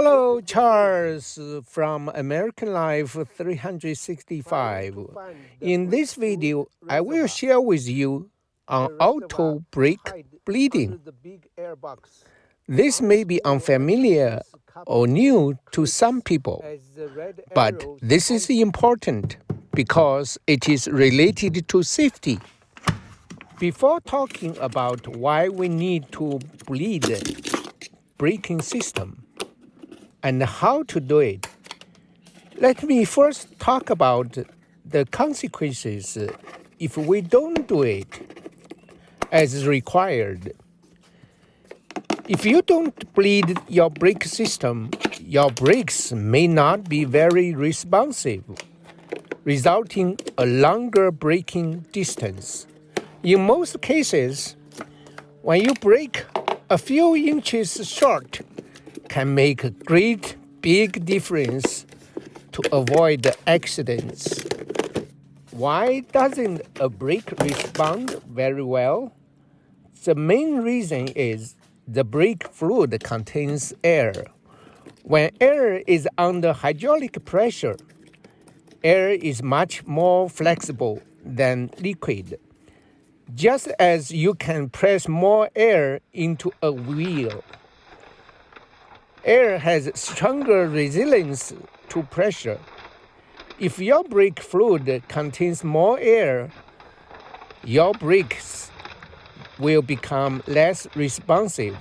Hello, Charles from American Life 365. In this video, I will share with you on auto brake bleeding. This may be unfamiliar or new to some people, but this is important because it is related to safety. Before talking about why we need to bleed braking system, and how to do it. Let me first talk about the consequences if we don't do it as required. If you don't bleed your brake system, your brakes may not be very responsive, resulting a longer braking distance. In most cases, when you brake a few inches short can make a great big difference to avoid accidents. Why doesn't a brake respond very well? The main reason is the brake fluid contains air. When air is under hydraulic pressure, air is much more flexible than liquid. Just as you can press more air into a wheel air has stronger resilience to pressure. If your brake fluid contains more air, your brakes will become less responsive.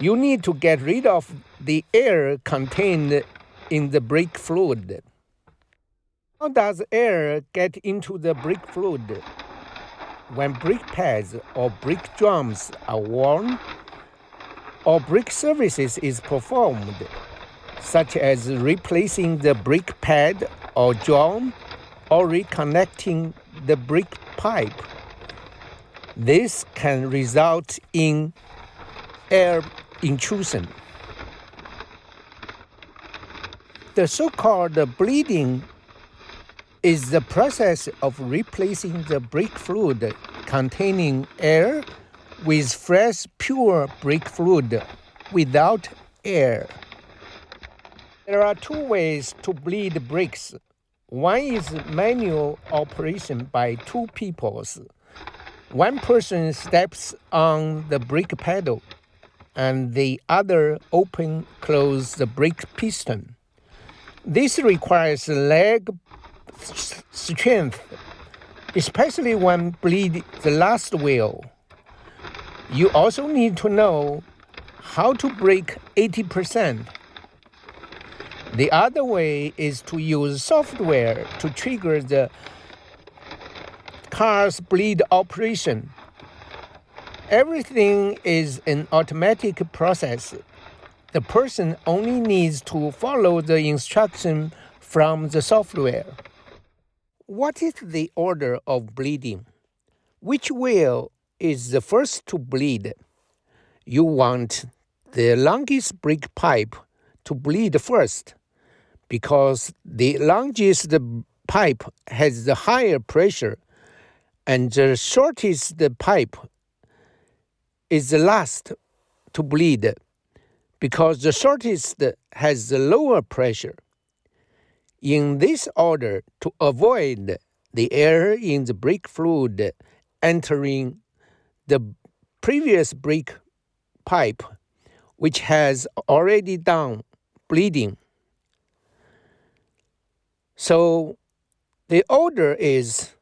You need to get rid of the air contained in the brake fluid. How does air get into the brake fluid? When brake pads or brake drums are worn, or brake services is performed, such as replacing the brake pad or drum or reconnecting the brake pipe. This can result in air intrusion. The so-called bleeding is the process of replacing the brake fluid containing air with fresh, pure brake fluid without air. There are two ways to bleed brakes. One is manual operation by two peoples. One person steps on the brake pedal and the other open close the brake piston. This requires leg strength, especially when bleed the last wheel. You also need to know how to break 80%. The other way is to use software to trigger the car's bleed operation. Everything is an automatic process. The person only needs to follow the instruction from the software. What is the order of bleeding? Which wheel is the first to bleed. You want the longest brake pipe to bleed first because the longest pipe has the higher pressure and the shortest pipe is the last to bleed because the shortest has the lower pressure. In this order, to avoid the air in the brake fluid entering the previous brake pipe, which has already done bleeding. So the order is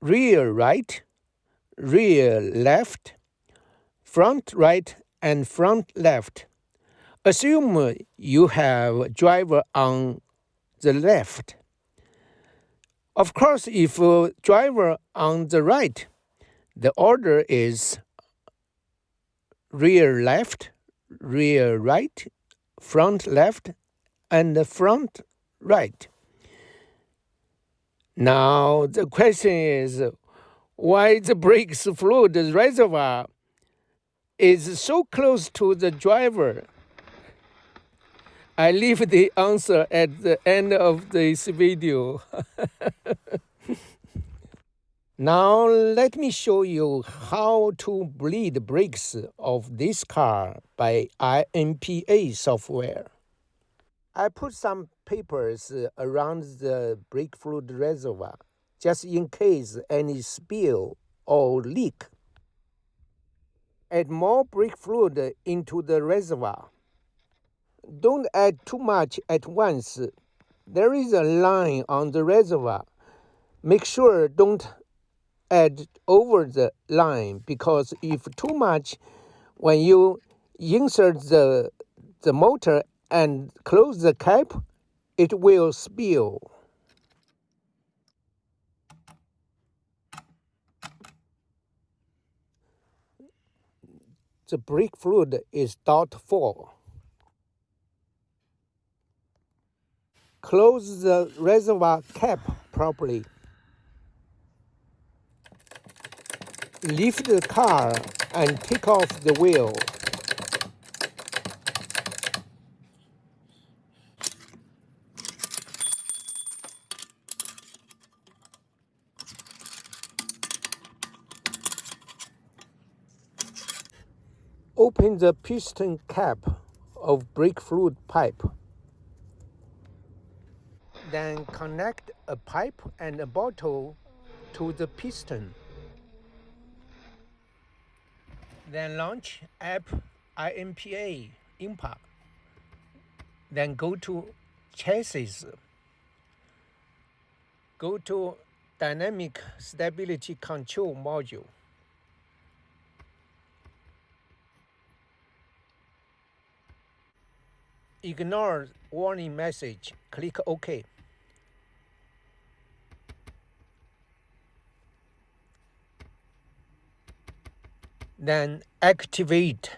rear right, rear left, front right, and front left. Assume you have driver on the left. Of course, if a driver on the right, the order is rear left, rear right, front left, and front right. Now the question is why the brakes fluid reservoir is so close to the driver. I leave the answer at the end of this video. Now let me show you how to bleed brakes of this car by INPA software. I put some papers around the brake fluid reservoir just in case any spill or leak. Add more brake fluid into the reservoir. Don't add too much at once. There is a line on the reservoir. Make sure don't add over the line because if too much, when you insert the, the motor and close the cap, it will spill. The brake fluid is full. Close the reservoir cap properly. Lift the car and take off the wheel. Open the piston cap of brake fluid pipe. Then connect a pipe and a bottle to the piston. Then launch app INPA INPA. Then go to chassis. Go to dynamic stability control module. Ignore warning message. Click OK. Then activate.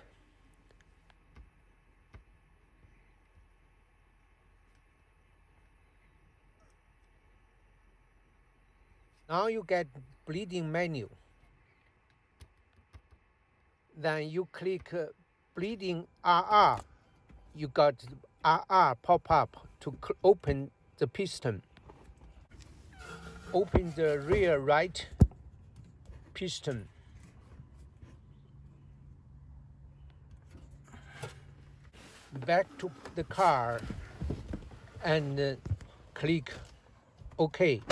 Now you get bleeding menu. Then you click uh, bleeding RR you got RR pop up to open the piston. Open the rear right piston back to the car and uh, click OK.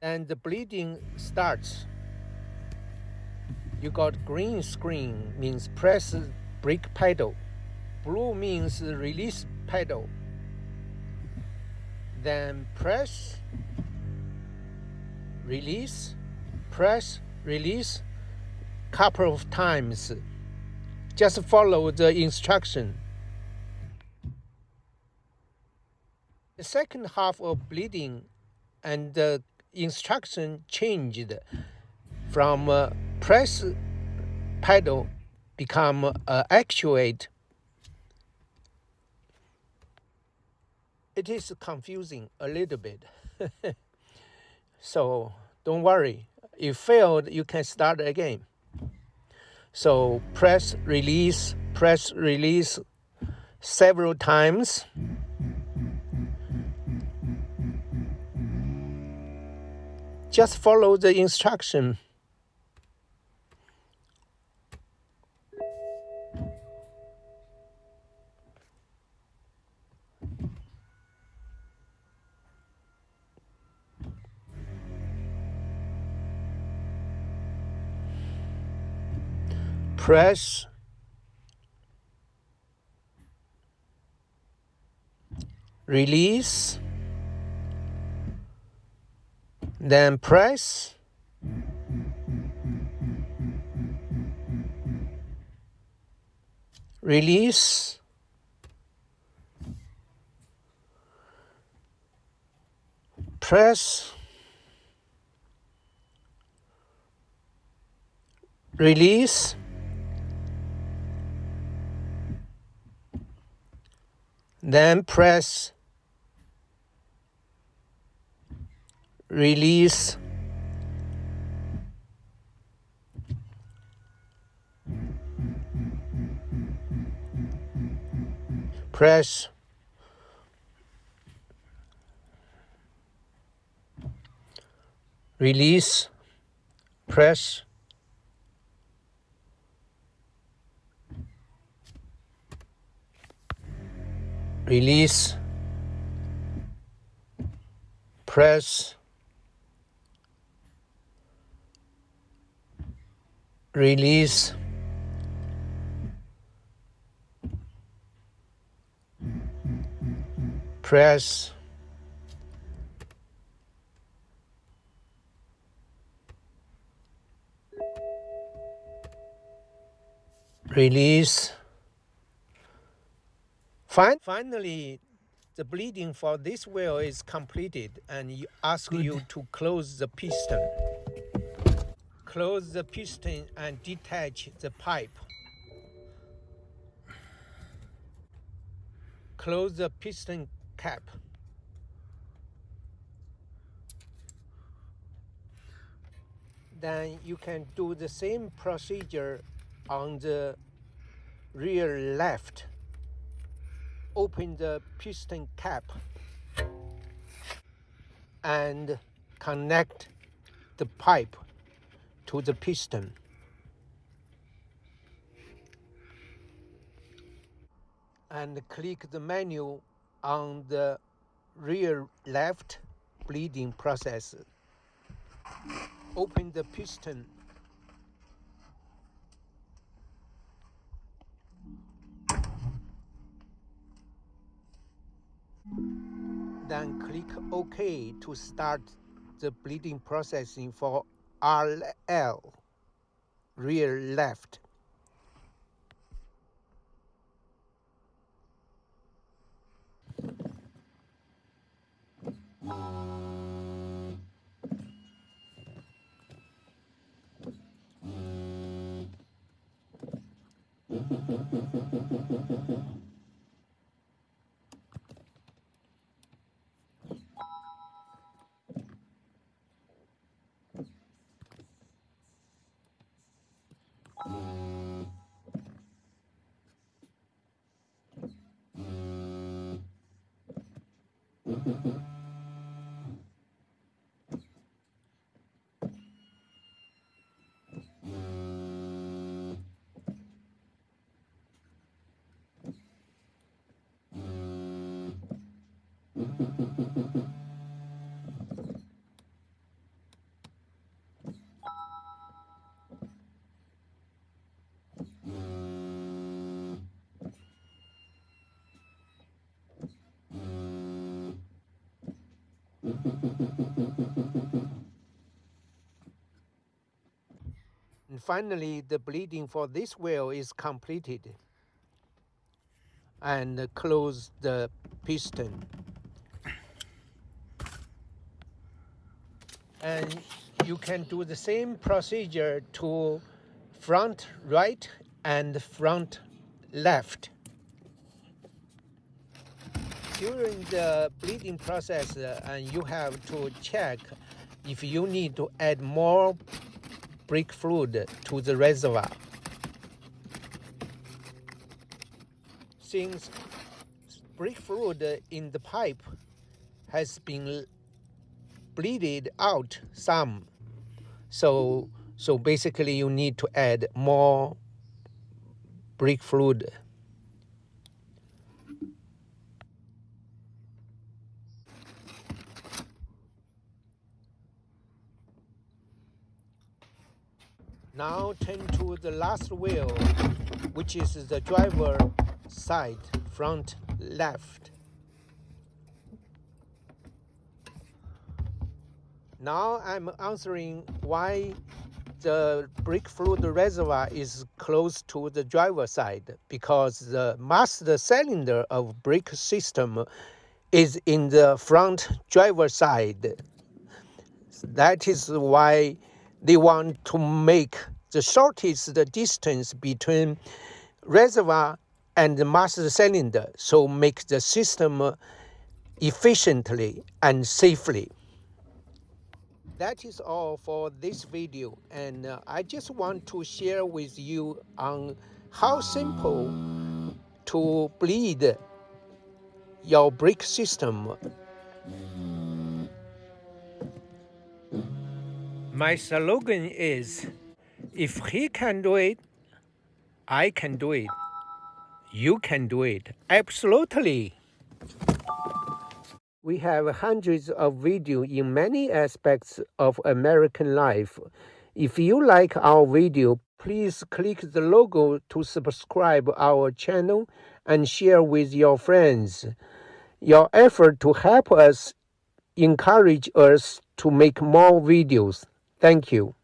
And the bleeding starts. You got green screen means press brake pedal. Blue means release pedal. Then press, release, press, release, couple of times. Just follow the instruction. The second half of bleeding and the instruction changed from press pedal become actuate. It is confusing a little bit. so don't worry. If failed, you can start again. So press release, press release several times. Just follow the instruction. Press. Release. Then press. Release. Press. Release Then press release. Press release. Press release, press, release, press, release. Finally, the bleeding for this wheel is completed and you ask Good. you to close the piston. Close the piston and detach the pipe. Close the piston cap. Then you can do the same procedure on the rear left. Open the piston cap and connect the pipe to the piston. And click the menu on the rear left bleeding process. Open the piston then click OK to start the bleeding processing for RL, rear left. And finally, the bleeding for this wheel is completed. And close the piston. And you can do the same procedure to front right and front left during the bleeding process, uh, and you have to check if you need to add more brake fluid to the reservoir. Since brake fluid in the pipe has been bleeded out some, so so basically you need to add more brake fluid Now turn to the last wheel, which is the driver side, front left. Now I'm answering why the brake fluid reservoir is close to the driver side because the master cylinder of brake system is in the front driver side. That is why they want to make the shortest distance between reservoir and the master cylinder, so make the system efficiently and safely. That is all for this video and uh, I just want to share with you on how simple to bleed your brake system My slogan is if he can do it, I can do it. You can do it. Absolutely. We have hundreds of videos in many aspects of American life. If you like our video, please click the logo to subscribe our channel and share with your friends. Your effort to help us encourage us to make more videos. Thank you.